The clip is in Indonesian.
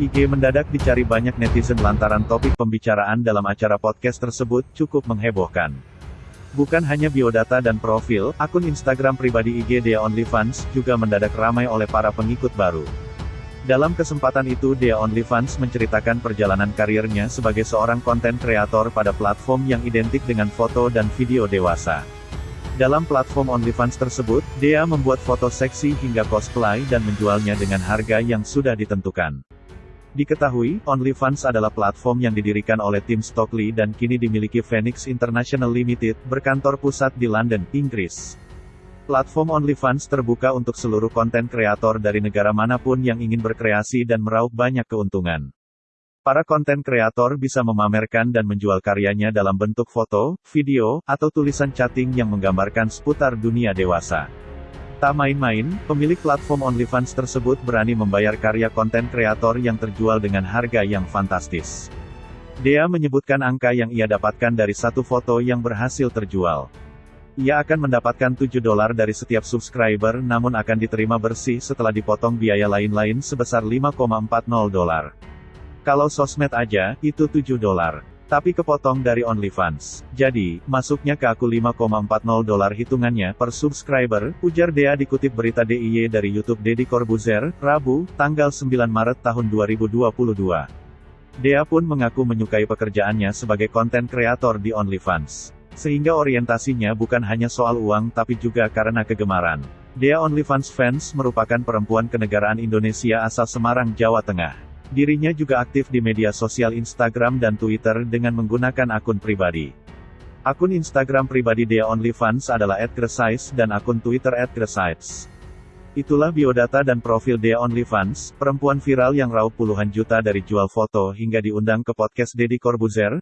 IG mendadak dicari banyak netizen lantaran topik pembicaraan dalam acara podcast tersebut cukup menghebohkan. Bukan hanya biodata dan profil, akun Instagram pribadi IG Dea OnlyFans juga mendadak ramai oleh para pengikut baru. Dalam kesempatan itu Dea OnlyFans menceritakan perjalanan karirnya sebagai seorang konten kreator pada platform yang identik dengan foto dan video dewasa. Dalam platform OnlyFans tersebut, Dea membuat foto seksi hingga cosplay dan menjualnya dengan harga yang sudah ditentukan. Diketahui, OnlyFans adalah platform yang didirikan oleh tim Stockley dan kini dimiliki Phoenix International Limited, berkantor pusat di London, Inggris. Platform OnlyFans terbuka untuk seluruh konten kreator dari negara mana pun yang ingin berkreasi dan meraup banyak keuntungan. Para konten kreator bisa memamerkan dan menjual karyanya dalam bentuk foto, video, atau tulisan chatting yang menggambarkan seputar dunia dewasa. Tak main-main, pemilik platform OnlyFans tersebut berani membayar karya konten kreator yang terjual dengan harga yang fantastis. Dea menyebutkan angka yang ia dapatkan dari satu foto yang berhasil terjual. Ia akan mendapatkan 7 dolar dari setiap subscriber namun akan diterima bersih setelah dipotong biaya lain-lain sebesar 5,40 dolar. Kalau sosmed aja, itu 7 dolar. Tapi kepotong dari OnlyFans. Jadi, masuknya ke aku 5,40 dolar hitungannya per subscriber, ujar Dea dikutip berita DIY dari YouTube Deddy Corbuzier, Rabu, tanggal 9 Maret tahun 2022. Dea pun mengaku menyukai pekerjaannya sebagai konten kreator di OnlyFans. Sehingga orientasinya bukan hanya soal uang tapi juga karena kegemaran. Dea OnlyFans fans merupakan perempuan kenegaraan Indonesia asal Semarang, Jawa Tengah. Dirinya juga aktif di media sosial Instagram dan Twitter dengan menggunakan akun pribadi. Akun Instagram pribadi Dea OnlyFans adalah @gresais dan akun Twitter @gresites. Itulah biodata dan profil Dea OnlyFans, perempuan viral yang raup puluhan juta dari jual foto hingga diundang ke podcast Deddy Corbuzier,